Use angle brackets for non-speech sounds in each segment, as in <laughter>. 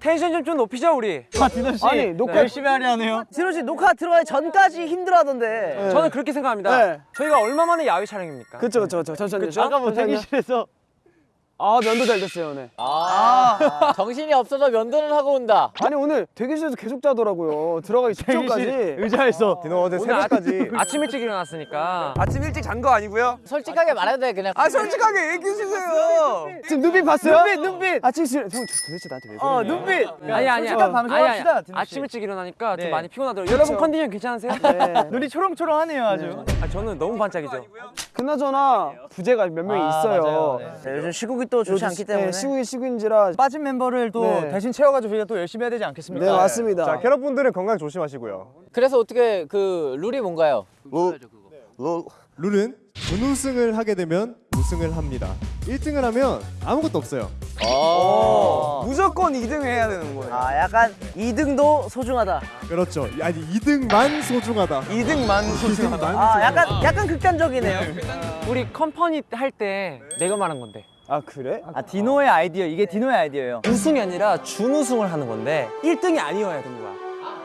텐션 좀, 좀 높이자 우리. 아 디노 씨 아니, 녹화- 열심히 하려 하네요. 디노 씨 녹화 들어가기 전까지 힘들어하던데. 저는 그렇게 생각합니다. 네. 저희가 얼마 만에 야외 촬영입니까? 그쵸 그쵸 그쵸 잠시만요. 아까 뭐. 대기실에서 아 면도 잘 됐어요 오늘. 아, 정신이 없어서 면도는 하고 온다. 아니 오늘 대기실에서 계속 자더라고요. 들어가기 직전까지. 의자에서 디노 어제 오늘 아, 새벽까지 <laughs> 아침 일찍 일어났으니까. 아침 일찍 잔 거 아니고요? 솔직하게 말해도 돼 그냥. 아 솔직하게 얘기해 주세요. 지금 눈빛 봤어요? 눈빛 눈빛. 아 지금 형 도대체 나한테 왜 그러냐? 어 눈빛. 아니 아니 솔직한 방송합시다, 아니. 아침 일찍 일어나니까 네. 좀 많이 피곤하더라고요. 여러분 컨디션 괜찮으세요? 네. <laughs> 눈이 초롱초롱하네요 아주. 아, 저는 너무 반짝이죠. 그나저나 부재가 몇 명이 아, 있어요. 맞아요. 네. 요즘 시국이 또 좋지 않기 때문에. 시국이 시국인지라. 빠진 멤버를 또 네. 대신 채워가지고 저희가 또 열심히 해야 되지 않겠습니까? 네 맞습니다. 자 캐럿분들은 건강 조심하시고요. 그래서 어떻게 그 룰이 뭔가요? 룰은 준우승을 하게 되면 우승을 합니다. 1등을 하면 아무것도 없어요. 어. 무조건 2등 해야 되는 거예요. 아 약간 2등도 소중하다. 그렇죠. 아니 2등만 소중하다. 2등만 소중하다. 아 약간 약간 극단적이네요. 우리 컴퍼니 할 때 내가 말한 건데. 아 그래? 아 디노의 아이디어 이게 디노의 아이디어예요. 우승이 아니라 준우승을 하는 건데 1등이 아니어야 되는 거야.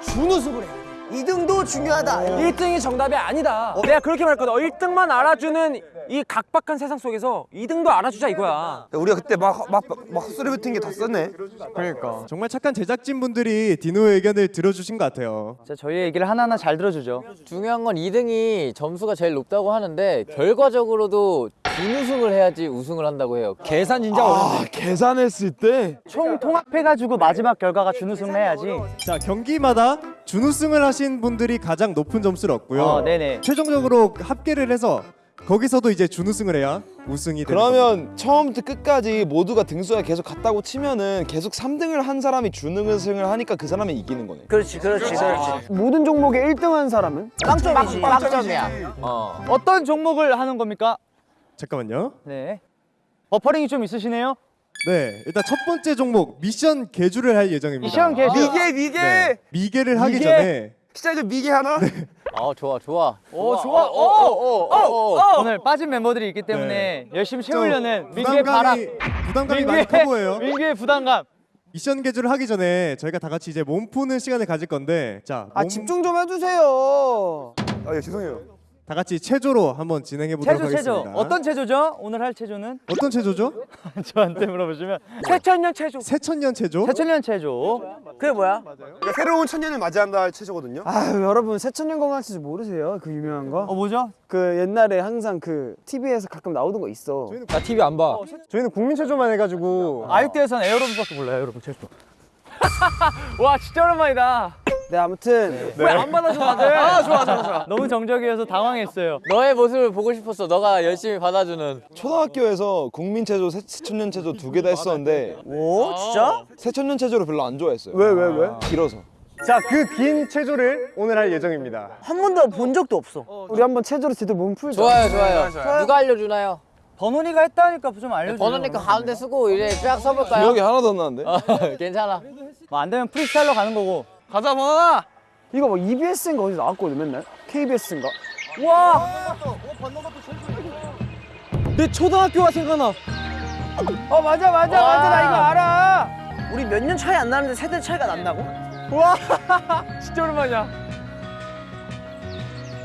준우승을 해야 돼. 2등도 중요하다. 1등이 정답이 아니다. 내가 그렇게 말했거든. 어, 1등만 알아주는 이 각박한 세상 속에서 2등도 알아주자 이거야. 우리가 그때 막 막 막 헛소리 뱉은 게 다 썼네. 그러니까 정말 착한 제작진 분들이 디노의 의견을 들어주신 것 같아요. 자 저희 얘기를 하나하나 잘 들어주죠. 중요한 건 2등이 점수가 제일 높다고 하는데 결과적으로도 준우승을 해야지 우승을 한다고 해요. 계산 진짜 어려운데. 계산했을 때 총 통합해가지고 마지막 결과가 준우승을 해야지. 자 경기마다 준우승을 하신 분들이 가장 높은 점수를 얻고요. 어, 네네. 최종적으로 합계를 해서 거기서도 이제 준우승을 해야 우승이. 그러면 처음부터 끝까지 모두가 등수가 계속 같다고 치면은 계속 3등을 한 사람이 준우승을 하니까 그 사람이 이기는 거네. 그렇지 그렇지 그렇지. 모든 종목에 1등 한 사람은 빵점이지. 빵점이야. 어. 어떤 종목을 하는 겁니까? 잠깐만요. 네. 버퍼링이 좀 있으시네요. 네, 일단 첫 번째 종목 미션 계주를 할 예정입니다. 미션 계주. 미계 미계. 네, 미계를 하기 미계? 전에 시작에 미계 하나. 어 좋아 좋아. 오 좋아. 오, 오, 오, 오. 오늘 빠진 멤버들이 있기 때문에 열심히 채우려는 민규의 바람. 부담감이 부담감이 많이 커 보여요. 민규의 부담감. 미션 계주를 하기 전에 저희가 다 같이 이제 몸 푸는 시간을 가질 건데 자, 아 몸- 집중 좀 해주세요. 아 예, 죄송해요. 다 같이 체조로 한번 진행해 보도록 체조 체조. 하겠습니다. 어떤 체조죠? 오늘 할 체조는 <laughs> 어떤 체조죠? 저한테 물어보시면 최천년 최종. 새천년 체조. 새천년 체조. 그게 뭐야? 그러니까 새로운 천년을 맞이한다 할 체조거든요. 아유 여러분 새천년 건강치즈 모르세요? 그 유명한 거? 어 뭐죠? 그 옛날에 항상 그 TV에서 가끔 나오던 거 있어. 나 TV 안 봐. 저희는 국민 체조만 해가지고 아육대에서는 에어로빅밖에 몰라요, 여러분. 체조. <laughs> 와 진짜 오랜만이다. 네 아무튼 왜안 받아줘 다들? 아 좋아 좋아 좋아. 너무 정적이어서 당황했어요. 너의 모습을 보고 싶었어. 너가 열심히 받아주는. 초등학교에서 국민체조, 새- 새천년체조 두 개 다 했었는데 오 진짜? 새천년체조를 별로 안 좋아했어요. 왜 왜 왜? 길어서. 자 그 긴 체조를 오늘 할 예정입니다. 한 번도 본 적도 없어. 우리 한번 체조로 제대로 몸 풀자. 좋아요 좋아요. 누가 알려주나요? 번원이가 했다니까 좀 알려줘요. 번호니까 가운데 쓰고 이제 쫙 써볼까요? 기억이 하나도 안 나는데. 어, <laughs> 괜찮아. 뭐 안 되면 프리스타일로 가는 거고. 가자 번호나. 이거 뭐 EBS인가 어디서 나왔거든 맨날. KBS인가? 와. 내 초등학교가 생각나. 어 맞아 맞아 맞아 나 이거 알아. 우리 몇 년 차이 안 나는데 세대 차이가 난다고? 와 <laughs> 진짜 오랜만이야.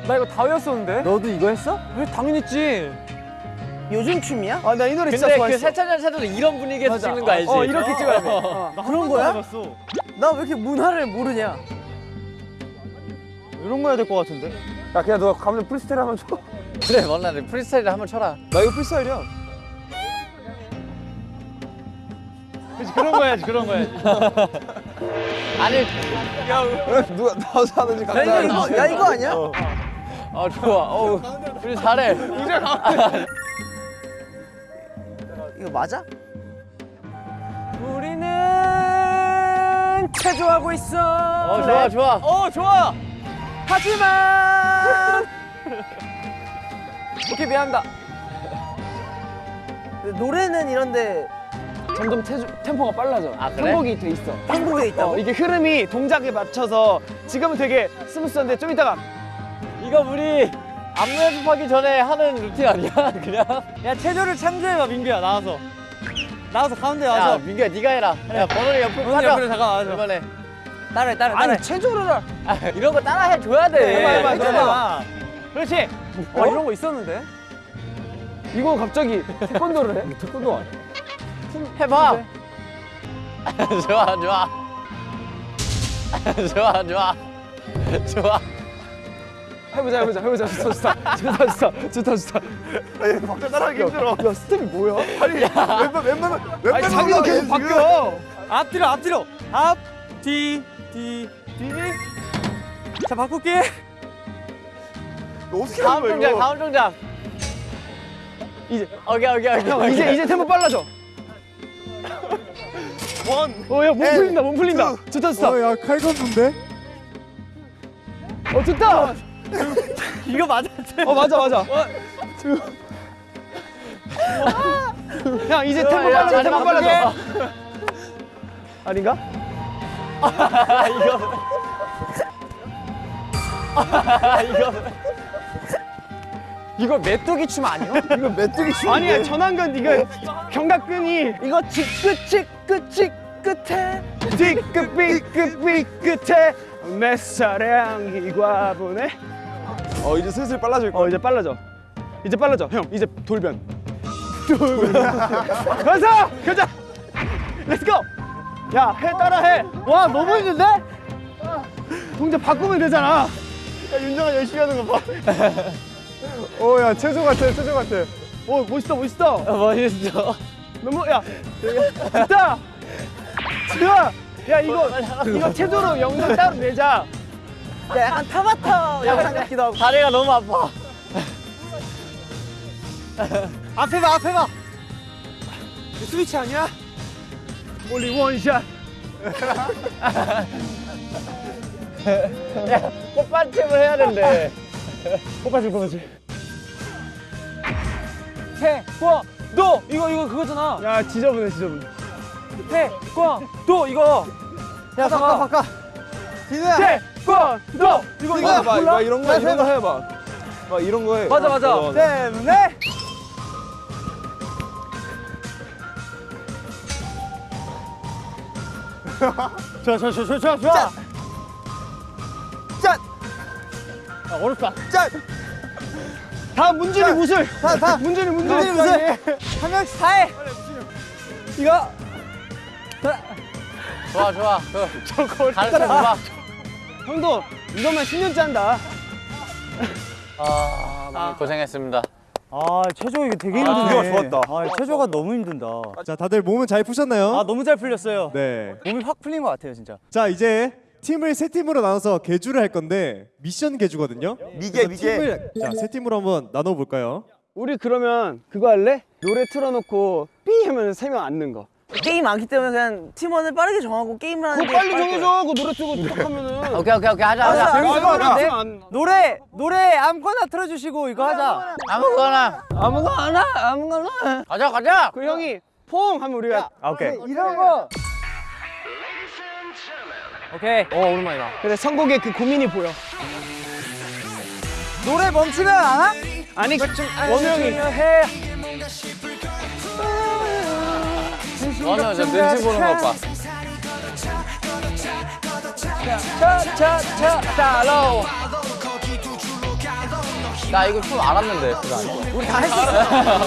나 이거 다 외웠었는데. 너도 이거 했어? 왜 당연히 했지. 요즘 춤이야? 아 나 이 노래 진짜 근데 그 좋아했어. 새천년 체조도 이런 분위기에서 찍는 거 알지? 어 이렇게 찍어야 돼. 아, 그런 거야? 나 왜 이렇게 문화를 모르냐? 이런 거 해야 될 것 같은데. 야 그냥 너 가면 프리스타일 한번 쳐. <laughs> 그래 원나 프리스타일을 한번 쳐라. 나 이거 프리스타일이야. 그치, 그런 거 해야지, 그런 거 해야지. <laughs> 아니 누가 나와서 하는지 야 감사해. 이거 야 이거 아니야? 어 좋아. 어우 우리 잘해. 이거 맞아? 우리는 체조하고 있어. 어 좋아 좋아. 어 좋아. 하지만. <laughs> 오케이 미안합니다. 노래는 이런데 점점 체조, 템포가 빨라져. 아, 그래? 행복이 돼 있어. 한국에 있다고? 어, 이게 흐름이 동작에 맞춰서 지금은 되게 스무스한데 좀 이따가 이거 우리 안무 연습하기 전에 하는 루틴 아니야? <laughs> 그냥? 야, 체조를 창조해봐, 민규야, 나와서. 나와서 가운데 야 와서. 민규야 네가 해라. 야 번호를 옆으로 번호. 옆으로 잠깐 와줘. 이번에 따라해 따라해 따라해. 아니 체조를 할- 아, 이런 거 따라 해줘야 돼. 해봐 해봐. 해봐. 그렇지. 어 이런 거 있었는데 이거 갑자기 태권도를 해? 태권도 안 해. 해봐. <laughs> <laughs> 좋아 좋아. 좋아 좋아. 좋아. 해보자 해보자 해보자 좋다 좋다 좋다 좋다 좋다 좋다 박자 따라하기 힘들어. 야 스텝이 뭐야? 아니 왼발 왼발 왼발 아니 자기가 계속 바뀌어 앞뒤로 앞뒤로. 앞뒤뒤뒤 자 바꿀게. 어떻게 다음 하는 거야 이거? 다음 동작. 이제 오케이 오케이 오케이. 형 이제 이제 템포 빨라져 원. 어야 몸 풀린다 몸 풀린다 좋다 좋다 어야 칼 건는데? 어 좋다 이거 맞아. 어 맞아 맞아. 형 이제 템포 야, 빨라져 템포 빨라져. 아닌가? <laughs> 이거 메뚜기 춤 아니야? 이거 메뚜기 춤 아니야 전환근 이거 경각근이. 이거 치끝 끝이 끝에. 뒤끝 삐끝 삐끝에 내 사랑 이 과분해 어 이제 슬슬 빨라질 어 이제 빨라져. 이제 빨라져. 형. 이제 돌변. 돌변. 가자 가자! 렛츠고 야해 따라 해. 와 너무 힘든데? 동작 바꾸면 되잖아. 야 윤정아 열심히 하는 거봐. <laughs> 어야 체조 같아 체조 같아. 오 멋있다 멋있다 멋있어. 너무 야 됐다. 좋아! 야 이거 이거 체조로 영상 따로 내자 야 약간 타바타 영상 같기도 하고 다리가 너무 아파. 앞에 봐 앞에 봐. 스위치 아니야? 올리 원샷 꽃받침을 해야 된대. 뽑아줄 뽑아줄 태권도 이거 이거 그거잖아 야 지저분해 지저분해 태권도 이거 야 바꿔 바꿔. 디누야. 태권도 이거 이거 해봐 이거 이런 거 이런 거 해봐. 막 이런 거 해. 맞아, 맞아. 어, 맞아. 때문에. <laughs> 좋아 좋아 좋아 좋아 좋아. 짠! 아, 어렵다. 다 문준이 무술 다 다 <laughs> 문준이 문준이 무술 한 명씩 다 해. 이거 좋아 좋아. 그 가르쳐 줘봐. 형도 이거만 10년째 한다 아 고생했습니다. 아 체조 이거 되게 아, 힘드네. 이거 좋았다. 아 체조가 너무 힘든다. 자 다들 몸은 잘 푸셨나요? 아 너무 잘 풀렸어요. 네. 몸이 확 풀린 것 같아요 진짜. 자 이제 팀을 세 팀으로 나눠서 개주를 할 건데 미션 개주거든요. 미개, 미개. 팀을 자세 팀으로 한번 나눠 볼까요? 우리 그러면 그거 할래? 노래 틀어놓고 삐 하면 세 명 앉는 거 게임 많기 때문에 그냥 팀원을 빠르게 정하고 게임을 하는 그거 게 빨리. 정해줘 그 노래 틀고 딱 하면은 <laughs> 오케이 오케이 오케이 하자 하자. 재밌을 것? 노래 노래 아무거나 틀어주시고 이거 하자. 아무거나 아무거나 아무거나 가자 가자. 그 형이 퐁 하면 우리가 아, 오케이. 이런 거. 오케이. 어 오랜만이다 그래 선곡에 그 고민이 보여 노래 멈추면 안 와? 아니 원우 형이 너는 저 눈치 보는 것 봐. 차차차 나 이거 춤 알았는데 그거. 우리 다 했었어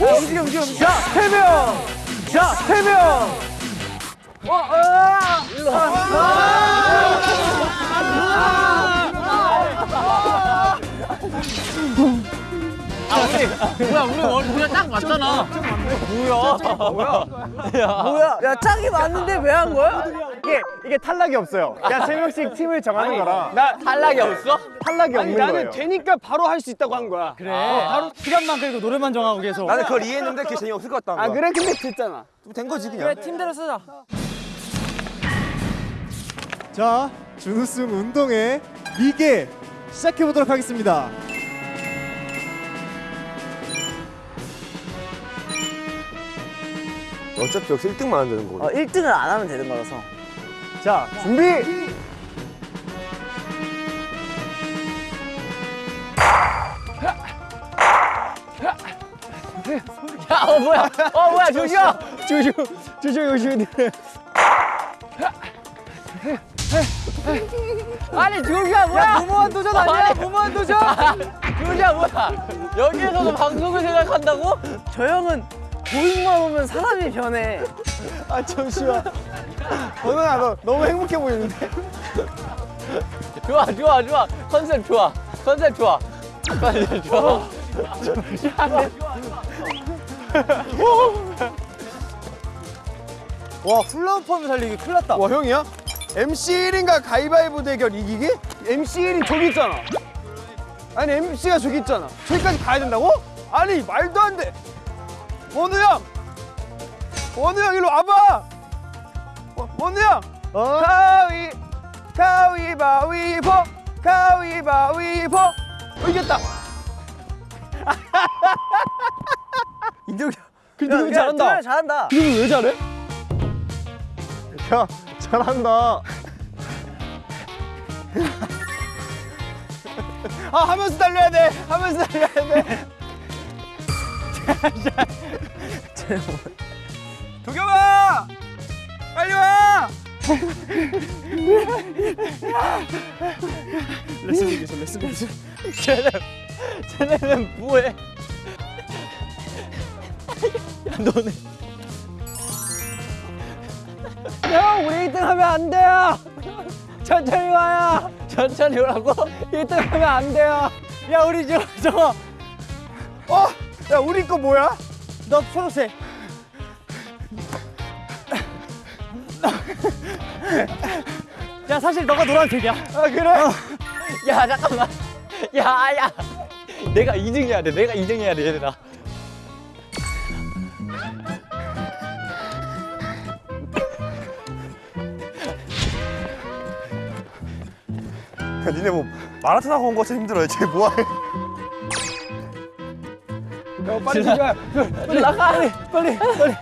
움직여 움직여 움직여 자세명 자세명 뭐야 우리 월 우리가 딱 맞잖아. 뭐야? 야 짝이 맞는데 왜 한 거야? 이게 이게 탈락이 없어요. 그냥 세 명씩 팀을 정하는 거라 나 탈락이 없어? 탈락이 아니 없는 나는 거예요. 되니까 바로 할 수 있다고 한 거야 그래. 바로 시간만 끌고 노래만 정하고 계속. 나는 그걸 이해했는데 그게 재미없을 것 같다는 아. 그래 근데 됐잖아 된 거지 그냥. 팀대로 쓰자 자 준우승 운동회 미개 시작해 보도록 하겠습니다. 어차피 여기서 1등만 하면 되는 거고. 어, 1등을 안 하면 되는 거라서. 자 준비. 야, 어 뭐야? 어 뭐야, 조슈아. 조슈 조슈 조슈 아니 조슈아 뭐야? 무모한 도전 아니야? 무모한 도전. 조슈아 뭐야? 여기에서도 방송을 생각한다고? 저 형은 보잉만 오면 사람이 변해. 아 잠시만 원원아 너 너무 행복해 보이는데 좋아, 좋아, 좋아. 컨셉 좋아. 컨셉 좋아. 컨셉 좋아. 와 훌라후프 하면 살리기 큰일 났다. 와 형이야? MC 1인가 가위바위보 대결 이기기? MC 1이 저기 있잖아 아니 MC가 저기 있잖아 저기까지 가야 된다고? 아니 말도 안돼 원우 형! 원우 형 일로 와봐! 원- 원우 형! 가위 가위바위보! 가위바위보! 어, 이겼다! 이동이 근데 형 잘한다. 잘한다. 이거 왜 잘해? 야 잘한다. 아 하면서 달려야 돼. 하면서 달려야 돼 도겸아 빨리 와! 레슨 얘기했어 레슨 레슨 쟤네 쟤네는 뭐해? 야 너네. 형 우리 1등 하면 안 돼요. 천천히 와요. 천천히 오라고? 1등 하면 안 돼요. 야 우리 저 저거. 어? 야 우리 거 뭐야? 너 초록색 야 사실 너가 노란색이야 아 그래? 야, 잠깐만. 야, 야. 내가 2등 해야 돼. 내가 2등 해야 돼, 얘들아. 야, 니네 뭐 마라톤 하고 온거 같아 힘들어. 쟤 뭐해? 야 빨리 들어가 빨리 나가 빨리 빨리 빨리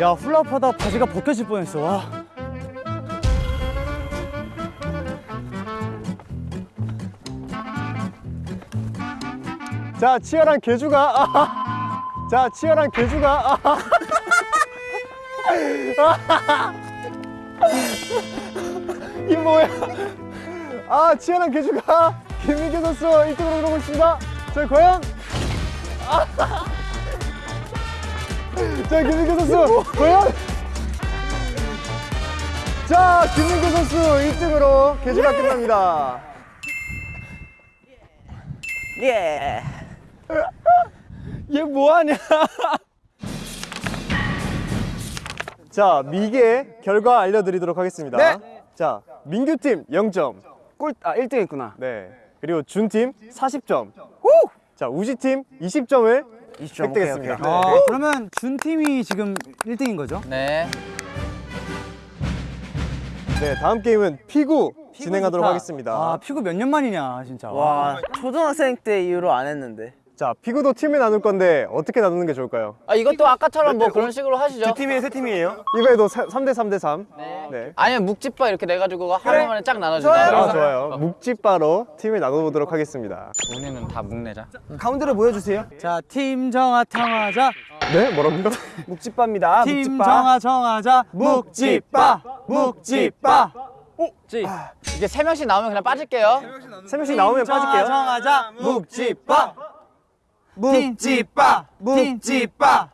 야 훌라후프 하다 바지가 벗겨질 뻔했어. 와. 자 치열한 개주가. 아. <laughs> 자 치열한 개주가. <laughs> 아. 이 뭐야? 아 치열한 개주가 김민규 선수 1등으로 들어오고 있습니다. 자 과연? 자 김민규 선수 과연? 자 김민규 선수 1등으로 개주가 끝납니다. 예. 얘 뭐하냐 자 미개 결과 알려드리도록 하겠습니다. 네. 자 민규 팀 0점. 꼴아 1등 했구나 네. 그리고 준팀 40점. 자 우지 팀 20점을 20점 획득했습니다. 오케이, 오케이. 아, 네. 그러면 준 팀이 지금 1등인 거죠? 네. 네 다음 게임은 피구 진행하도록 좋다. 하겠습니다. 아 피구 몇 년 만이냐 진짜. 와 초등학생 때 이후로 안 했는데. 자 피구도 팀을 나눌 건데 어떻게 나누는 게 좋을까요? 아, 이것도 아까처럼 뭐 그런 식으로 하시죠. 팀이에요, 세 팀이에요? 이번에도 3대 3대 3. 네. 아니면 묵집바 이렇게 내가지고 하루 만에 쫙 나눠주자. 아, 좋아요. 묵찌바로 팀을 나눠보도록 하겠습니다. 우리는 다 묵내자. 가운데로 모여주세요 자팀 정하 정하자. 네, 뭐라고요? <laughs> 묵집바입니다 팀 묵집바 정하 정하자. 묵집바 묵집바. 이게 세 명씩 나오면 그냥 빠질게요. 세 명씩 나오면 빠질게요. 정하자. 묵집바. 묵집바. 묵집바.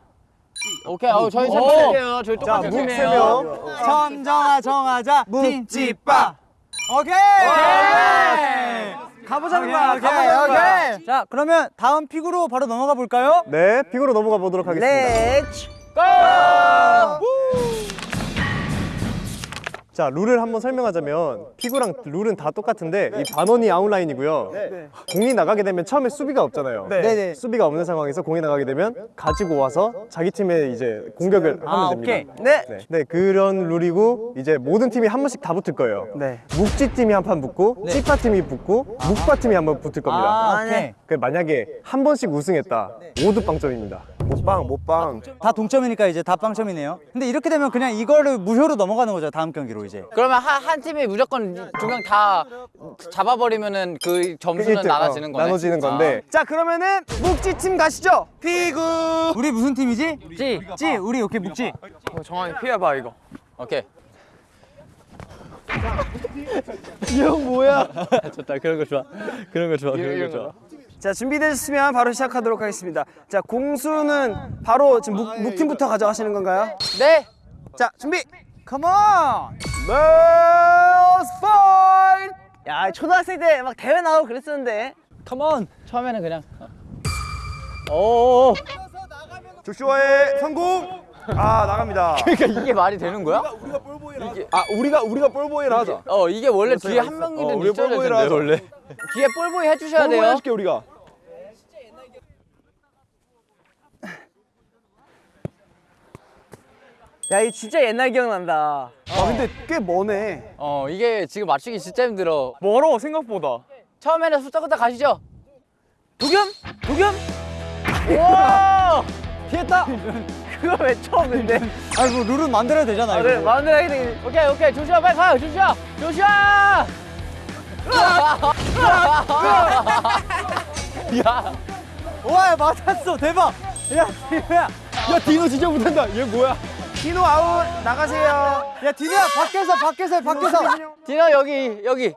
오케이. 어, 저희 세 명이에요. 저희. 점 정하 정하자. 묵집바. 오케이. 가보자는 거야. 가보자는 거야. 자 그러면 다음 픽으로 바로 넘어가 볼까요? 네, 피구로 넘어가 보도록 하겠습니다. let's. 자, 룰을 한번 설명하자면 피구랑 룰은 다 똑같은데 이 반원이 아웃라인이고요. 공이 나가게 되면 처음에 수비가 없잖아요. 네네. 수비가 없는 상황에서 공이 나가게 되면 가지고 와서 자기 팀에 이제 공격을 하면 아, 됩니다. 오케이. 네. 네. 네, 그런 룰이고 이제 모든 팀이 한 번씩 다 붙을 거예요. 네. 묵찌 팀이 한 판 붙고 찌빠 팀이 붙고 묵빠 팀이 한 번 붙을 겁니다. 아, 아, 오케이. 네. 그 만약에 한 번씩 우승했다. 모두 빵점입니다. 못방 못방. 다 동점이니까 이제 다 빵점이네요. 근데 이렇게 되면 그냥 이거를 무효로 넘어가는 거죠. 다음 경기로 이제. 그러면 한, 한 팀이 무조건 두 명 다 잡아버리면은 그 점수는 일등, 나눠지는 어, 거네. 나눠지는 건데 자 그러면은 묵지 팀 가시죠. 우리 무슨 팀이지? 찌. 찌. 우리 오케이 묵지. 정한이 피해봐 이거. 아, 오케이. <laughs> 좋다. 그런 거 좋아. 그런 거 좋아. 그런 거 좋아. 자 준비되셨으면 바로 시작하도록 하겠습니다. 자 공수는 바로 지금 묵, 묵팀부터 가져가시는 건가요? 네. 자 준비. 컴온. Let's fight. 야 초등학생 때 막 대회 나오고 그랬었는데. 컴온. 처음에는 그냥. 오. 조슈아의 성공. 아 나갑니다. <laughs> 그러니까 이게 말이 되는 거야? 아 우리가 우리가 볼보이를 하자. 어 이게 원래 뒤에 한 어, 명이든 우리 있어야 되는데. 원래. <laughs> 뒤에 볼보이 해주셔야 볼보이 돼요. 해줄게 우리가. 야 이 진짜 옛날 기억난다. 아 근데 꽤 머네. 어 이게 지금 맞추기 진짜 힘들어. 멀어 생각보다. 처음에는 숫자부터 가시죠. 도겸? 도겸? 오. 피했다. 그거 왜 처음인데? <laughs> 아이고 룰은 만들어야 되잖아. 아, 이거. 그래 마음대로 하게 되겠네. 오케이 오케이 조슈아 빨리 가요 조슈아 조슈아. 야. 와 맞았어. 대박. 야 디노야. 야 디노 진짜 못한다. 얘 뭐야? 디노 아웃 나가세요. 야 디노야 밖에서 밖에서 밖에서. 디노 여기 여기.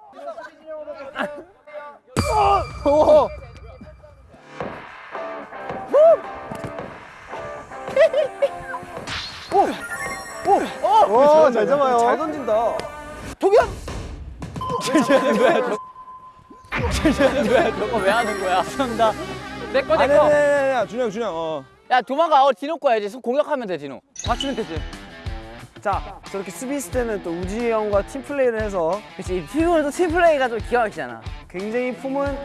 오. 와잘 잡아요 잘 던진다. 저거 왜 하는 거야? 감사합니다. 내거 내거. 아니야 준영 준영. 어. 야 도망가. 어 디노 거야 이제 공격하면 돼 디노. 맞추면 되지. 자 저렇게 수비했을 때는 또 우지 형과 팀 플레이를 해서 그치 피구는 또 팀 플레이가 좀 기가 막히잖아. 굉장히 폼은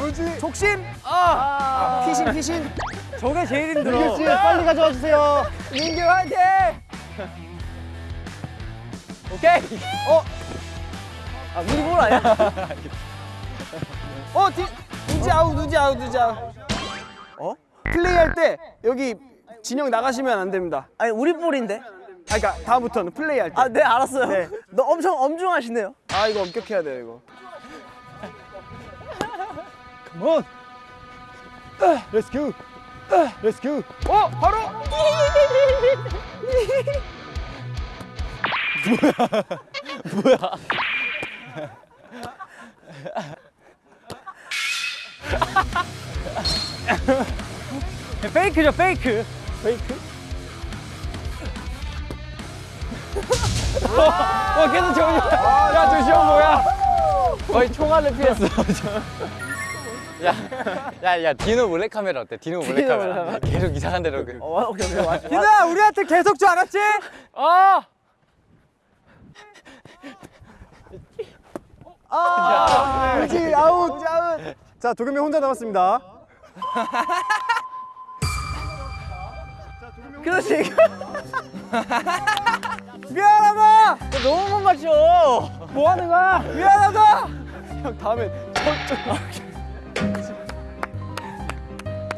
뭐지 족심. 아 피신 피신. 저게 제일 힘들어. 민규 씨 빨리 가져와 주세요 민규 화이팅. 오케이. 아 우리 볼 아니야? <laughs> 어 디, 우지 아웃 우지 아웃 우지 아웃. 어? 플레이할 때 여기 진영 나가시면 안 됩니다. 아니 우리 볼인데. 아 그러니까 다음부터는 플레이할 때. 아 네 알았어요. 네. 너 엄청 엄중하시네요. 아 이거 엄격해야 돼요 이거. 컴온 렛츠 고 렛츠 고 어 바로. <laughs> <laughs> <laughs> 페이크죠 페이크. 와 <laughs> 계속 저기. 야 조시오 뭐야? 거의 총알을 피했어. 야, 야, 야, 디노 몰래 카메라 어때? 디노 몰래 카메라. 계속 이상한 데로. 그- 어 오케이 오케이 맞. 디노야 우리한테 계속 줄 알았지? 어. 아웃 우지 아웃 자 도겸이 혼자 남았습니다 그렇지. 미안하다. 너 너무 못 맞춰. 뭐 하는 거야? 미안하다. 형 다음에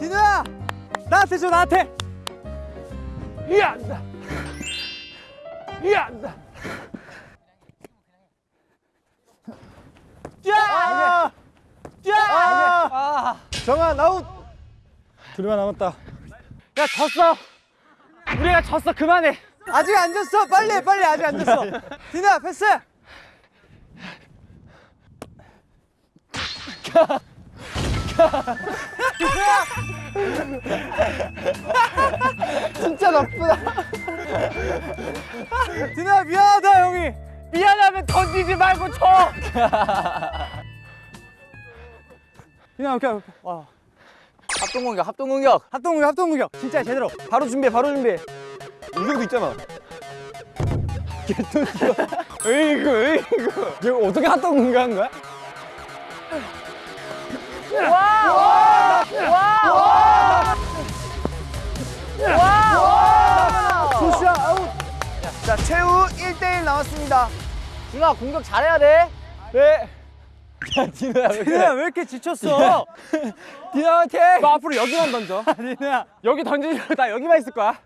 디노야 나한테 줘 나한테. 야! 야! 정한 아웃 둘만 남았다 야 졌어. 우리가 졌어 그만해. 아직 안 졌어. 빨리 해, 빨리 아직 안 졌어. 디노야 패스. <laughs> 진짜 나쁘다 디노야 미안하다 형이. 미안하면 던지지 말고 쳐. <laughs> 오케이 오케이. 와. 합동 공격, 합동 공격. 합동 공격 합동 공격. 진짜 제대로. 바로 준비해 바로 준비해. 이경도 있잖아 으이구 으이구. 이거 어떻게 핫도그 공개한 거야? 조슈아 아웃. 자 최후 1대1 나왔습니다. 준아 공격 잘해야 돼. 네 디노야 왜 디노야 왜 이렇게 지쳤어? 디노 화이팅! <laughs> 너 앞으로 여기만 던져. <laughs> 디노야. 여기 던지면 나 여기만 있을 거야.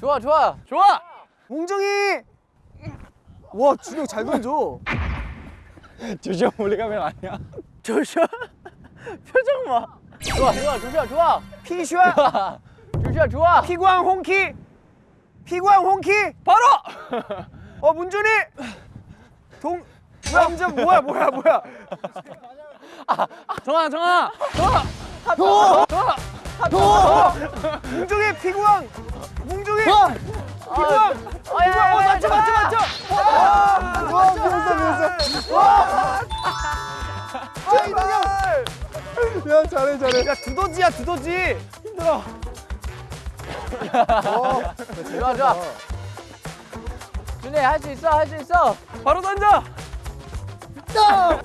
좋아 좋아 좋아. 몽정이. 와 준영 잘 던져. 조시아 몰래카메라 아니야? 조슈아. <laughs> 표정 봐. 좋아 좋아 조시아 좋아 피슈아. 조시아 좋아 피구왕 홍키. 피구왕 홍키. 바로. 어 문준이. 동. 뭐야 문준 뭐야 뭐야 뭐야. 정아 정아. 뭉중이 피구왕. 뭉중이. 피구왕. 피구왕. 어 맞죠 맞죠 맞죠. 와 미웠어 미웠어. 와. 아 이동형. 야 잘해 잘해 야 두더지야 두더지. 힘들어. 좋아 좋아 준이 할수 있어 할 수 있어. 바로 던져. 좋아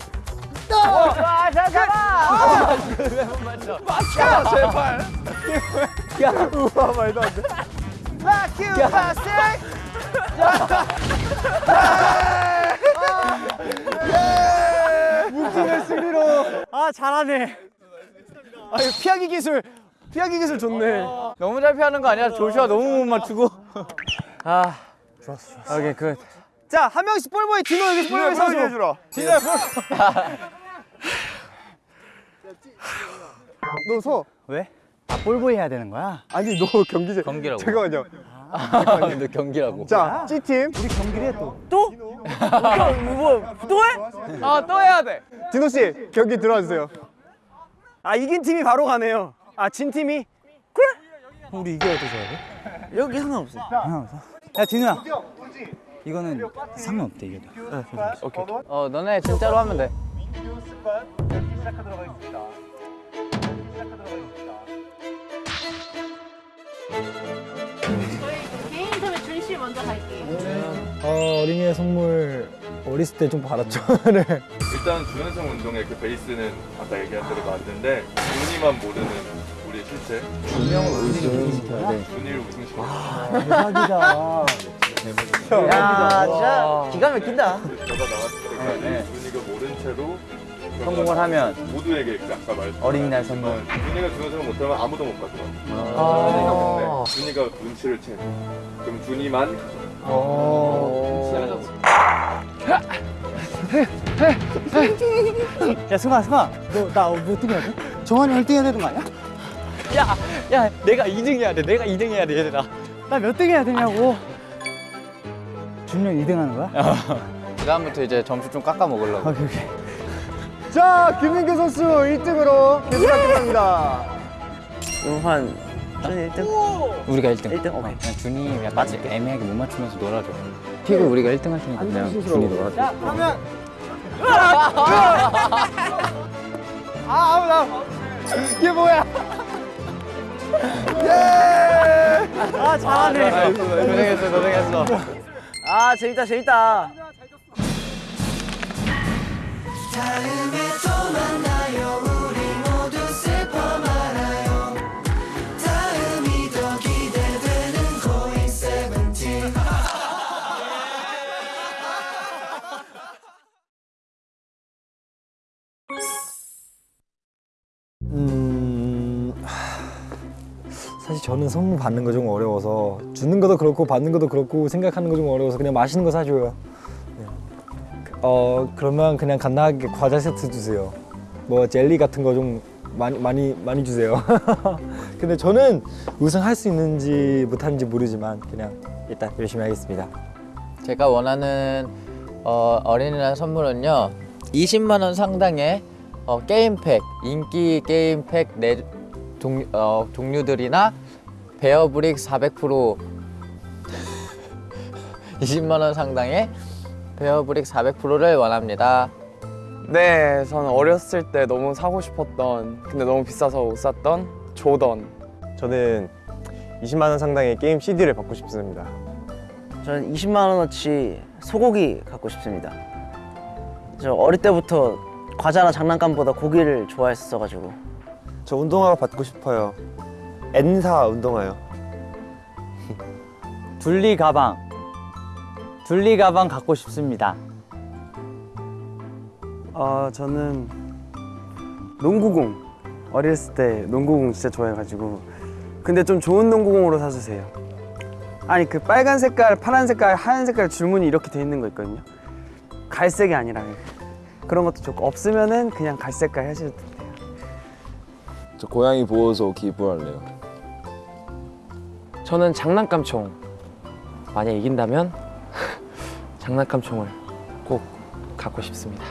잘 잡아 맞춰! 제발. 우와 말도 안돼. 큐 파스. 아 잘하네. 아 피하기 기술. 피하기 기술 좋네. 너무 잘 피하는 거 아니야 조슈아 너무 못 맞추고 아 좋았어 좋았어. 오케이 good. 자 한 명씩 볼보이 디노 여기 볼보이 서줘. 해주라 너서 볼보이 해야 되는 거야? 아니 너 경기제 경기라고. 잠깐만요 너 경기라고 자 찌팀 뭐또 해? 아 또 해야 돼. 디노 씨 경기 들어와 주세요 아 이긴 팀이 바로 가네요. 아 진 팀이 우리 이겨야 돼? 여기 상관없어. 야 디노야. 이거는 상관없대 이겨도. 어 너네 진짜로 하면 돼 개인 인터뷰 준씨 먼저 갈게요. 어, 어린이의 선물 어렸을 때 좀 받았죠 <laughs> 네. 일단 준현성 운동의 그 베이스는 아까 얘기한 대로 맞는데 준이만 모르는 실체 준영을 우승 시켜야 준이를 우승 시켜 야 진짜 기가 막힌다. 결과 나왔을 때까지 준이가 모른 채로 성공을 하면 모두에게 그 아까 말했던 어린이날 선물. 준이가 준현성을 못하면 아무도 못 가져가 아~ 준이가 눈치를 채. 그럼 준이만 야 승아 승아. 너 나 뭐 어떻게 해야 돼? 정한이 1등 해야 되는 거 아니야? 야 내가 2등 해야 돼. 내가 2등 해야 돼 얘들아. 나 몇 등 해야 되냐고. 준영 2등 하는 거야? <laughs> 그다음부터 이제 점수 좀 깎아 먹으려고. 오케이 오케이. 자 김민규 선수 1등으로 계속하겠습니다. 한 준이 1등. 우리가 1등. 1등? 오케이. 그냥 준이 약간 애매하게 못 맞추면서 놀아줘. 피구 우리가 1등 할 테니까 그냥 준이 놀아줘. 이게 뭐야 아 잘하네. 고생했어 고생했어 아 재밌다 재밌다. 음 저는 선물 받는 거 좀 어려워서 주는 것도 그렇고 받는 것도 그렇고 생각하는 거 좀 어려워서 그냥 맛있는 거 사줘요. 네. 어 그러면 그냥 간단하게 과자 세트 주세요. 뭐 젤리 같은 거 좀 많이 많이 많이 주세요. <laughs> 근데 저는 우승할 수 있는지 못하는지 모르지만 그냥 일단 열심히 하겠습니다. 제가 원하는 어, 어린이날 선물은요 20만 원 상당의 어, 게임팩 인기 게임팩 네 종, 어, 종류들이나 베어브릭 400% 20만 <laughs> 원 상당의 베어브릭 400%를 원합니다. 네, 저는 어렸을 때 너무 사고 싶었던 근데 너무 비싸서 못 샀던 조던. 저는 20만 원 상당의 게임 CD를 받고 싶습니다. 저는 20만 원어치 소고기 갖고 싶습니다. 저 어릴 때부터 과자나 장난감보다 고기를 좋아했어가지고 저 운동화가 받고 싶어요. N사 운동화요. <laughs> 둘리 가방. 둘리 가방 갖고 싶습니다. 어 저는 농구공 어렸을 때 농구공 진짜 좋아해가지고 근데 좀 좋은 농구공으로 사주세요. 아니 그 빨간 색깔, 파란 색깔, 하얀 색깔 줄무늬 이렇게 돼 있는 거 있거든요. 갈색이 아니라 그런 것도 좋고 없으면은 그냥 갈색깔 하셔도 돼요. 저 고양이 보호소 기부할래요. 저는 장난감 총. 만약 이긴다면 <laughs> 장난감 총을 꼭 갖고 싶습니다.